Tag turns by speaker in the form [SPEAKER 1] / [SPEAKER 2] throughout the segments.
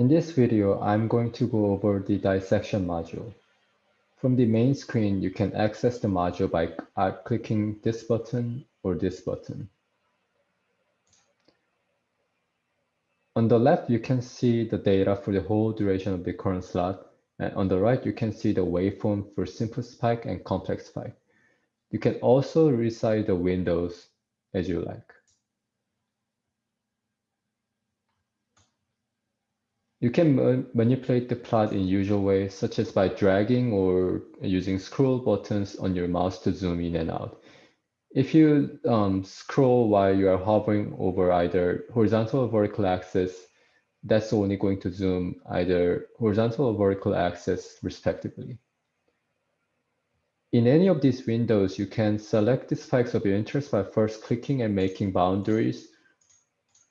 [SPEAKER 1] In this video, I'm going to go over the dissection module. From the main screen, you can access the module by uh, clicking this button or this button. On the left, you can see the data for the whole duration of the current slot. And on the right, you can see the waveform for simple spike and complex spike. You can also resize the windows as you like. You can ma manipulate the plot in usual ways, such as by dragging or using scroll buttons on your mouse to zoom in and out. If you um, scroll while you are hovering over either horizontal or vertical axis, that's only going to zoom either horizontal or vertical axis respectively. In any of these windows, you can select the spikes of your interest by first clicking and making boundaries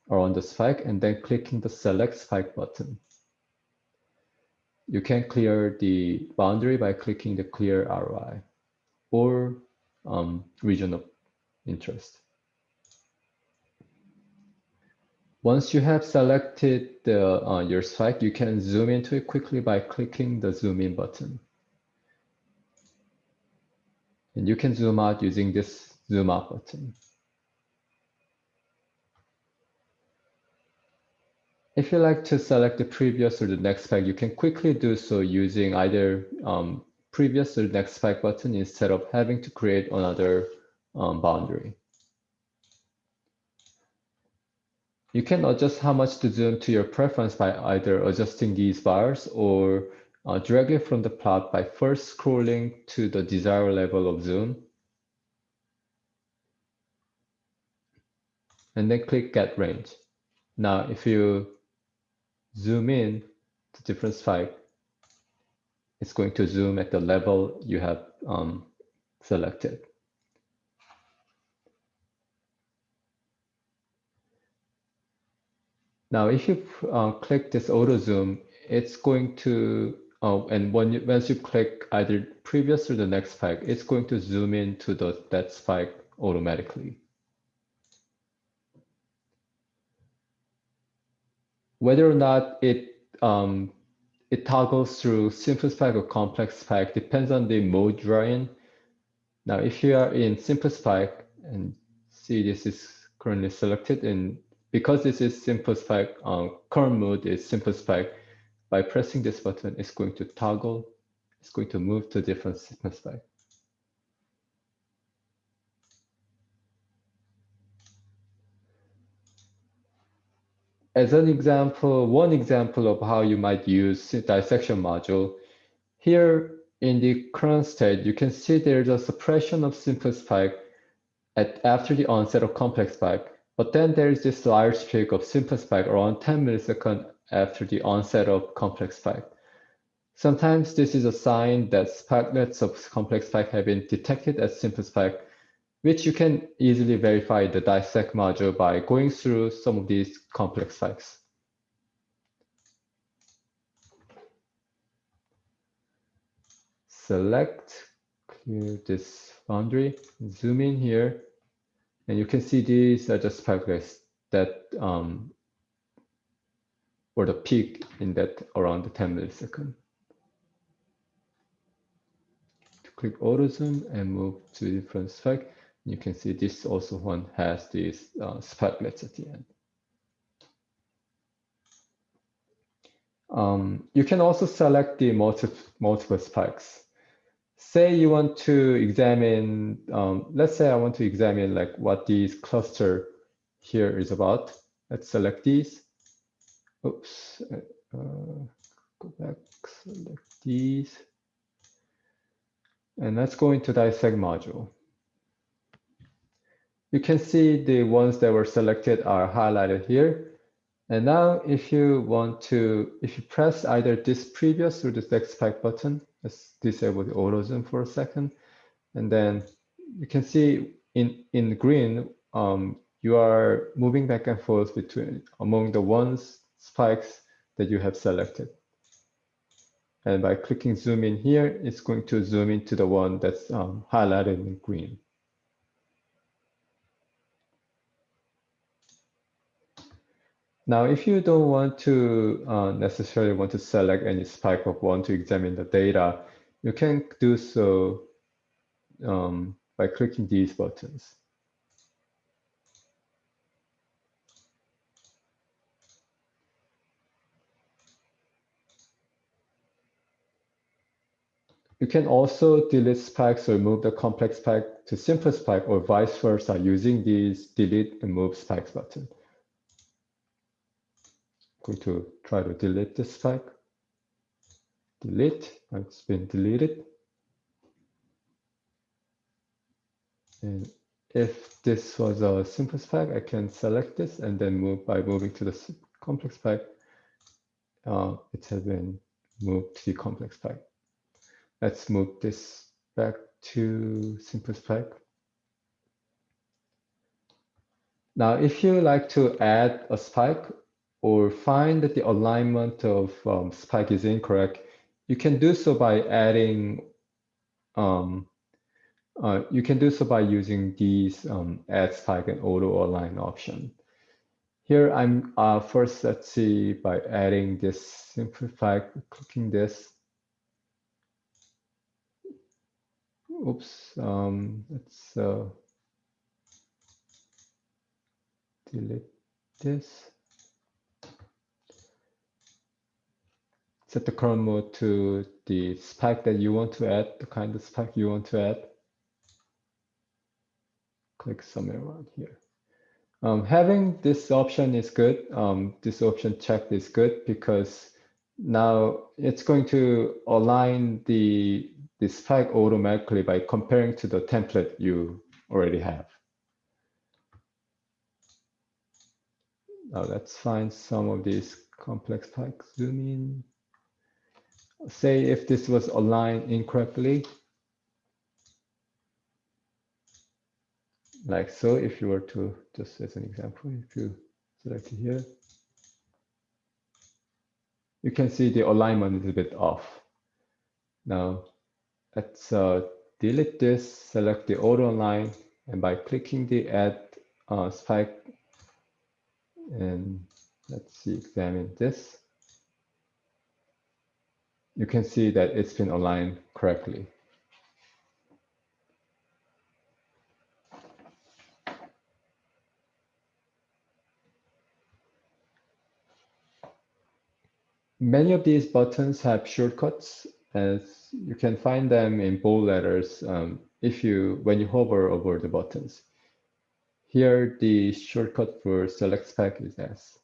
[SPEAKER 1] around the spike and then clicking the select spike button. You can clear the boundary by clicking the clear ROI or um, region of interest. Once you have selected the, uh, your site, you can zoom into it quickly by clicking the zoom in button. And you can zoom out using this zoom out button. If you like to select the previous or the next pack, you can quickly do so using either um, previous or next pack button instead of having to create another um, boundary. You can adjust how much to zoom to your preference by either adjusting these bars or uh, directly from the plot by first scrolling to the desired level of zoom. And then click get range. Now, if you zoom in to different spike, it's going to zoom at the level you have um, selected. Now, if you uh, click this auto zoom, it's going to, uh, and when you, once you click either previous or the next spike, it's going to zoom into the, that spike automatically. Whether or not it um, it toggles through simple spike or complex spike depends on the mode you're in. Now, if you are in simple spike and see this is currently selected and because this is simple spike, um, current mode is simple spike, by pressing this button, it's going to toggle, it's going to move to different simple spike. As an example, one example of how you might use dissection module, here in the current state, you can see there's a suppression of simple spike at after the onset of complex spike, but then there's this large streak of simple spike around 10 milliseconds after the onset of complex spike. Sometimes this is a sign that spikelets of complex spike have been detected as simple spike which you can easily verify the dissect module by going through some of these complex spikes. Select, clear this boundary, zoom in here, and you can see these are just spikelets that um, or the peak in that around the 10 millisecond. To Click auto zoom and move to different spike. You can see this also one has these uh, at the end. Um, you can also select the multi multiple spikes. Say you want to examine, um, let's say I want to examine like what this cluster here is about. Let's select these. Oops, uh, go back, select these. And let's go into dissect module. You can see the ones that were selected are highlighted here. And now if you want to, if you press either this previous or this next spike button, let's disable the auto zoom for a second. And then you can see in, in green, um, you are moving back and forth between among the ones spikes that you have selected. And by clicking zoom in here, it's going to zoom into the one that's um, highlighted in green. Now, if you don't want to uh, necessarily want to select any spike of one to examine the data, you can do so um, by clicking these buttons. You can also delete spikes or move the complex spike to simple spike or vice versa using these delete and move spikes button. Going to try to delete this spike. Delete, it's been deleted. And if this was a simple spike, I can select this and then move by moving to the complex spike. Uh, it has been moved to the complex spike. Let's move this back to simple spike. Now, if you like to add a spike or find that the alignment of um, spike is incorrect, you can do so by adding, um, uh, you can do so by using these um, add spike and auto align option. Here I'm uh, first, let's see, by adding this simple spike, clicking this, oops, um, let's uh, delete this. Set the current mode to the spike that you want to add, the kind of spike you want to add. Click somewhere around here. Um, having this option is good. Um, this option checked is good because now it's going to align the this spike automatically by comparing to the template you already have. Now let's find some of these complex spikes. Zoom in. Say if this was aligned incorrectly, like so, if you were to, just as an example, if you select here, you can see the alignment is a bit off. Now, let's uh, delete this, select the auto align, and by clicking the add uh, spike, and let's see, examine this, you can see that it's been aligned correctly. Many of these buttons have shortcuts as you can find them in bold letters um, if you when you hover over the buttons. Here, the shortcut for select spike is S.